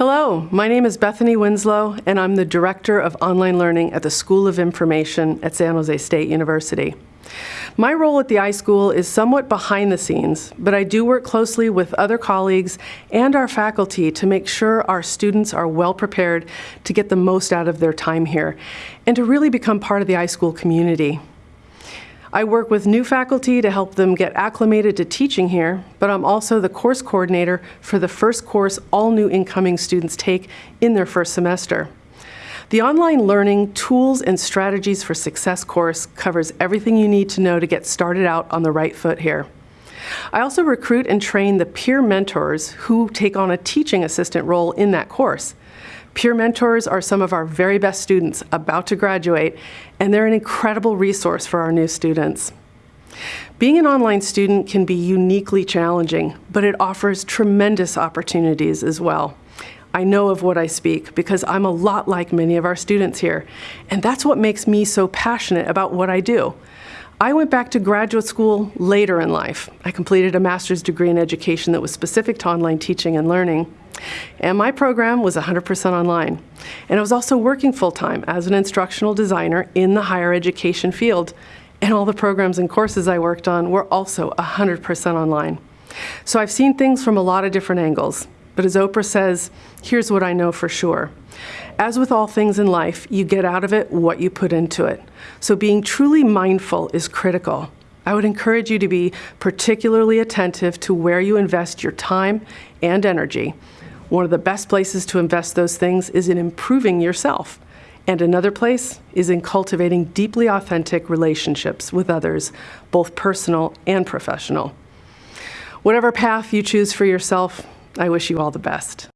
Hello, my name is Bethany Winslow, and I'm the Director of Online Learning at the School of Information at San Jose State University. My role at the iSchool is somewhat behind the scenes, but I do work closely with other colleagues and our faculty to make sure our students are well prepared to get the most out of their time here and to really become part of the iSchool community. I work with new faculty to help them get acclimated to teaching here, but I'm also the course coordinator for the first course all new incoming students take in their first semester. The Online Learning Tools and Strategies for Success course covers everything you need to know to get started out on the right foot here. I also recruit and train the peer mentors who take on a teaching assistant role in that course. Peer mentors are some of our very best students about to graduate, and they're an incredible resource for our new students. Being an online student can be uniquely challenging, but it offers tremendous opportunities as well. I know of what I speak because I'm a lot like many of our students here, and that's what makes me so passionate about what I do. I went back to graduate school later in life. I completed a master's degree in education that was specific to online teaching and learning. And my program was 100% online. And I was also working full-time as an instructional designer in the higher education field. And all the programs and courses I worked on were also 100% online. So I've seen things from a lot of different angles. But as Oprah says, here's what I know for sure. As with all things in life, you get out of it what you put into it. So being truly mindful is critical. I would encourage you to be particularly attentive to where you invest your time and energy. One of the best places to invest those things is in improving yourself. And another place is in cultivating deeply authentic relationships with others, both personal and professional. Whatever path you choose for yourself, I wish you all the best.